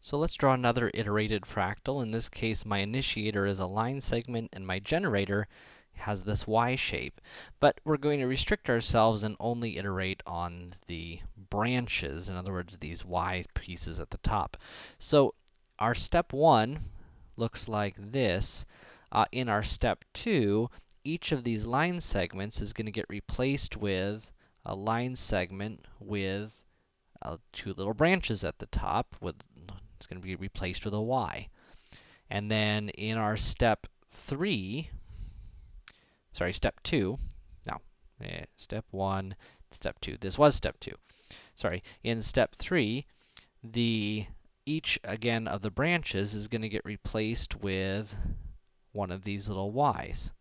So let's draw another iterated fractal. In this case, my initiator is a line segment, and my generator has this Y shape. But we're going to restrict ourselves and only iterate on the branches, in other words, these Y pieces at the top. So our step 1 looks like this. Uh, in our step 2, each of these line segments is going to get replaced with a line segment with uh, two little branches at the top with it's going to be replaced with a y. And then in our step 3 sorry, step 2 no, eh, step 1 step 2 this was step 2 sorry in step 3 the each again of the branches is going to get replaced with one of these little y's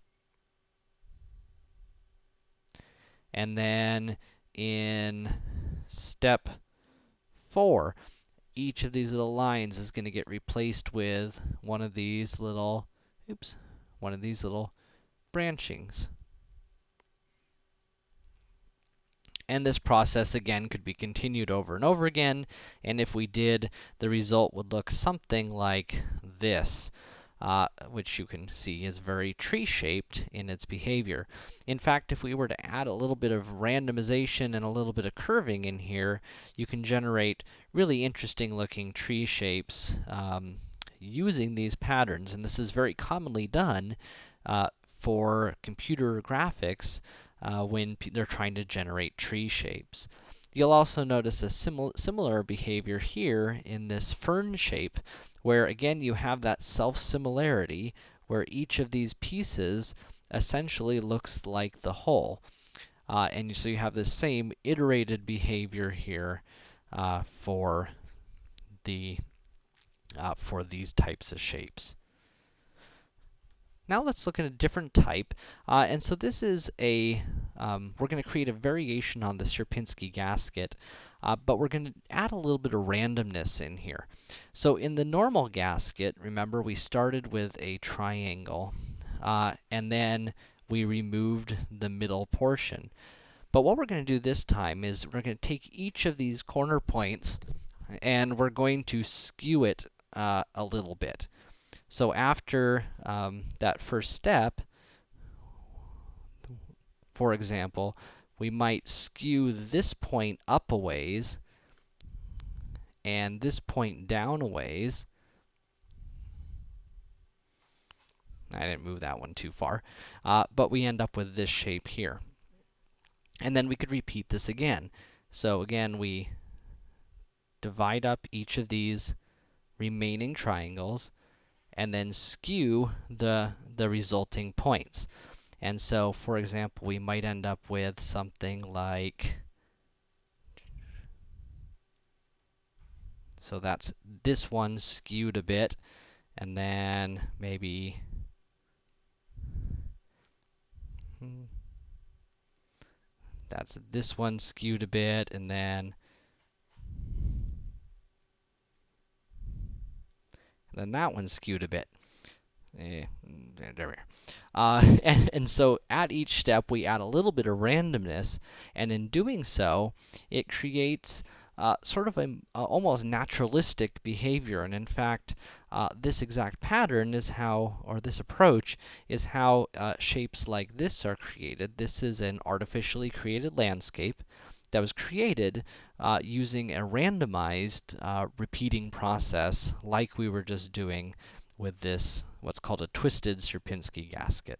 And then in step 4, each of these little lines is going to get replaced with one of these little, oops, one of these little branchings. And this process, again, could be continued over and over again, and if we did, the result would look something like this uh, which you can see is very tree-shaped in its behavior. In fact, if we were to add a little bit of randomization and a little bit of curving in here, you can generate really interesting-looking tree shapes um, using these patterns. And this is very commonly done uh, for computer graphics uh, when they're trying to generate tree shapes. You'll also notice a simil similar behavior here in this fern shape, where again you have that self-similarity, where each of these pieces essentially looks like the whole. Uh, and so you have the same iterated behavior here uh, for the uh, for these types of shapes. Now let's look at a different type, uh, and so this is a, um, we're going to create a variation on the Sierpinski gasket, uh, but we're going to add a little bit of randomness in here. So in the normal gasket, remember we started with a triangle, uh, and then we removed the middle portion. But what we're going to do this time is we're going to take each of these corner points, and we're going to skew it uh, a little bit. So after um, that first step, for example, we might skew this point up a ways, and this point down a ways. I didn't move that one too far, uh, but we end up with this shape here. And then we could repeat this again. So again, we divide up each of these remaining triangles, and then skew the, the resulting points. And so, for example, we might end up with something like, so that's this one skewed a bit, and then maybe, hmm, that's this one skewed a bit, and then then that one skewed a bit. Eh, there we are. Uh, and, and so at each step, we add a little bit of randomness, and in doing so, it creates uh, sort of a almost naturalistic behavior. And in fact, uh, this exact pattern is how, or this approach, is how uh, shapes like this are created. This is an artificially created landscape that was created uh, using a randomized uh, repeating process like we were just doing with this, what's called a twisted Sierpinski gasket.